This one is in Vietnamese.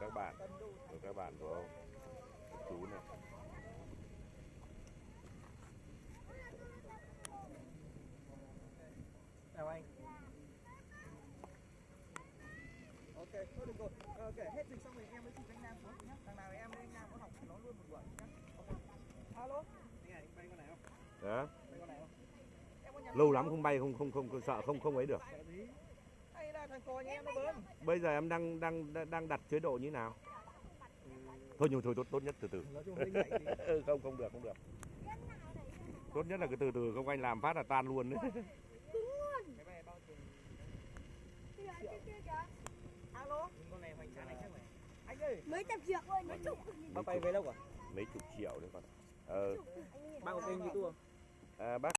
các bạn, của các bạn của ông. Chú này. Chào anh. Ok, thôi được rồi. Ờ, Ok, hết dịch xong rồi em mới chụp anh Nam xuống nhá. Thằng nào em với anh Nam có học nó luôn một buổi nhá. Ok. Alo. Anh này, bay con này không? Đó. Bay con này không? Lâu lắm không bay không không không, không sợ không không ấy được. Hay là thằng cò nhà em nó bớn. Bây giờ em đang đang đang đặt chế độ như nào? Thôi nhưng thôi tốt tốt nhất từ từ. Ừ, không không được không được. Tốt nhất là cái từ từ không anh làm phát là tan luôn đấy. bao kìa. Alo. Con này hoành tráng này chắc này. Anh ơi, Mấy trăm triệu ơi, mấy chục. bác bay về đâu cả? Mấy chục triệu đấy con. Ờ, Bác có kênh YouTube không? à, bác